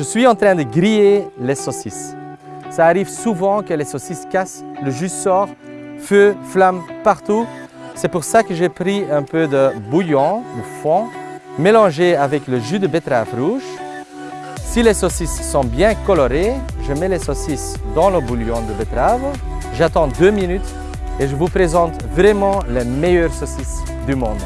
Je suis en train de griller les saucisses. Ça arrive souvent que les saucisses cassent, le jus sort, feu, flamme partout. C'est pour ça que j'ai pris un peu de bouillon le fond mélangé avec le jus de betterave rouge. Si les saucisses sont bien colorées, je mets les saucisses dans le bouillon de betterave. J'attends deux minutes et je vous présente vraiment les meilleures saucisses du monde.